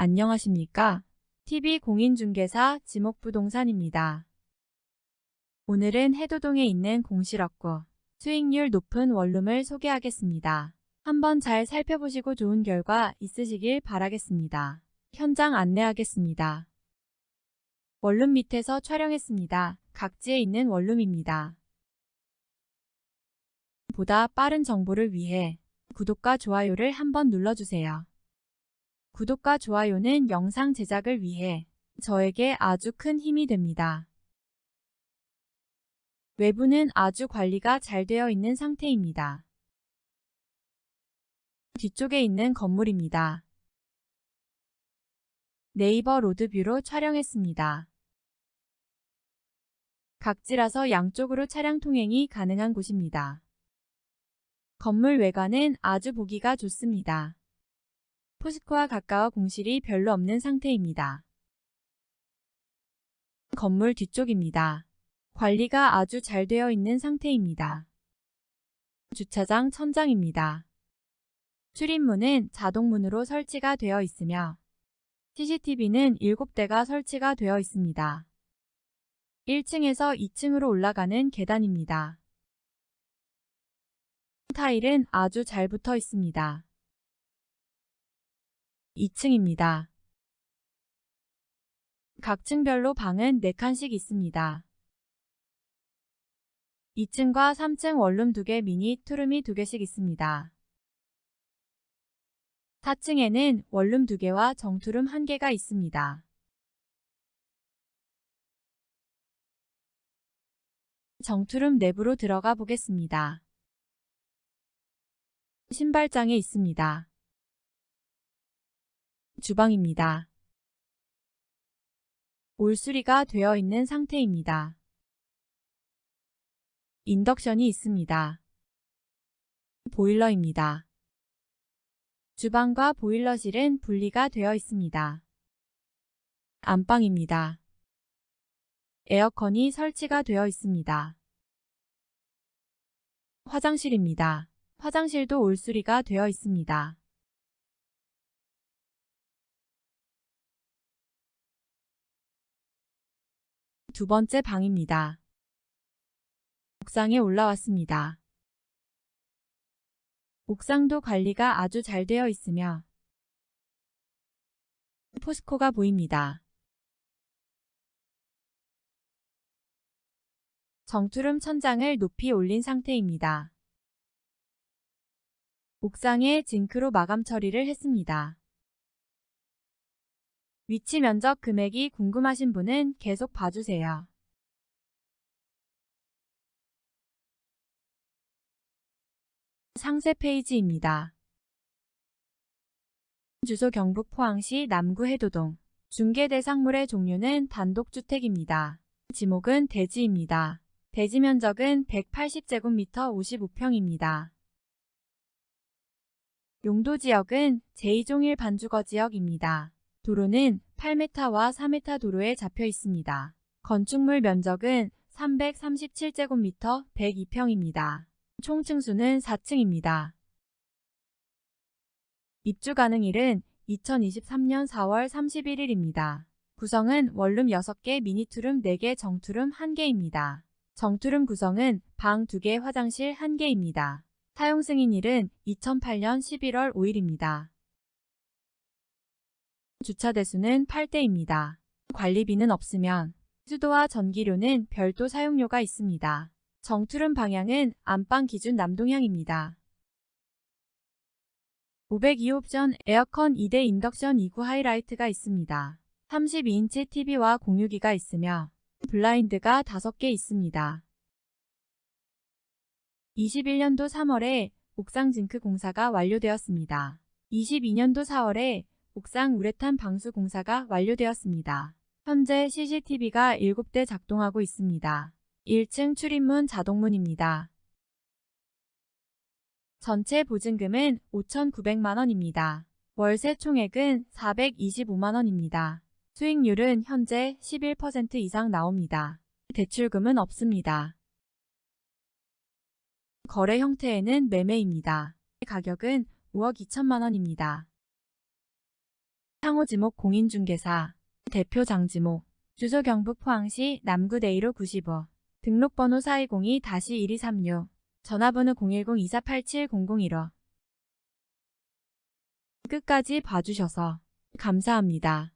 안녕하십니까? TV공인중개사 지목부동산입니다. 오늘은 해도동에 있는 공실업고 수익률 높은 원룸을 소개하겠습니다. 한번 잘 살펴보시고 좋은 결과 있으시길 바라겠습니다. 현장 안내하겠습니다. 원룸 밑에서 촬영했습니다. 각지에 있는 원룸입니다. 보다 빠른 정보를 위해 구독과 좋아요를 한번 눌러주세요. 구독과 좋아요는 영상 제작을 위해 저에게 아주 큰 힘이 됩니다. 외부는 아주 관리가 잘 되어 있는 상태입니다. 뒤쪽에 있는 건물입니다. 네이버 로드뷰로 촬영했습니다. 각지라서 양쪽으로 차량 통행이 가능한 곳입니다. 건물 외관은 아주 보기가 좋습니다. 포스코와 가까워 공실이 별로 없는 상태입니다. 건물 뒤쪽입니다. 관리가 아주 잘 되어 있는 상태입니다. 주차장 천장입니다. 출입문은 자동문으로 설치가 되어 있으며 CCTV는 7대가 설치가 되어 있습니다. 1층에서 2층으로 올라가는 계단입니다. 타일은 아주 잘 붙어 있습니다. 2층입니다. 각 층별로 방은 4칸씩 있습니다. 2층과 3층 원룸 2개 미니 투룸이 2개씩 있습니다. 4층에는 원룸 2개와 정투룸 1개가 있습니다. 정투룸 내부로 들어가 보겠습니다. 신발장에 있습니다. 주방입니다. 올수리가 되어 있는 상태입니다. 인덕션이 있습니다. 보일러입니다. 주방과 보일러실은 분리가 되어 있습니다. 안방입니다. 에어컨이 설치가 되어 있습니다. 화장실입니다. 화장실도 올수리가 되어 있습니다. 두 번째 방입니다. 옥상에 올라왔습니다. 옥상도 관리가 아주 잘 되어 있으며 포스코가 보입니다. 정투룸 천장을 높이 올린 상태입니다. 옥상에 징크로 마감 처리를 했습니다. 위치 면적 금액이 궁금하신 분은 계속 봐주세요. 상세 페이지입니다. 주소 경북 포항시 남구 해도동 중개 대상물의 종류는 단독주택입니다. 지목은 대지입니다. 대지 면적은 180제곱미터 55평입니다. 용도 지역은 제2종일 반주거 지역입니다. 도로는 8m와 4m 도로에 잡혀 있습니다. 건축물 면적은 337제곱미터 102평입니다. 총 층수는 4층입니다. 입주 가능일은 2023년 4월 31일입니다. 구성은 원룸 6개, 미니투룸 4개, 정투룸 1개입니다. 정투룸 구성은 방 2개, 화장실 1개입니다. 사용 승인일은 2008년 11월 5일입니다. 주차 대수는 8대입니다. 관리비는 없으면 수도와 전기료는 별도 사용료가 있습니다. 정투름 방향은 안방 기준 남동향입니다. 502옵션 에어컨 2대 인덕션 2구 하이라이트가 있습니다. 32인치 TV와 공유기가 있으며 블라인드가 5개 있습니다. 21년도 3월에 옥상 징크 공사가 완료되었습니다. 22년도 4월에 옥상 우레탄 방수 공사가 완료되었습니다. 현재 CCTV가 7대 작동하고 있습니다. 1층 출입문 자동문입니다. 전체 보증금은 5,900만원입니다. 월세 총액은 425만원입니다. 수익률은 현재 11% 이상 나옵니다. 대출금은 없습니다. 거래 형태에는 매매입니다. 가격은 5억 2천만원입니다. 상호지목 공인중개사 대표 장지모 주소 경북 포항시 남구 대이로 95 등록번호 4202-1236 전화번호 010-2487-001호 끝까지 봐주셔서 감사합니다.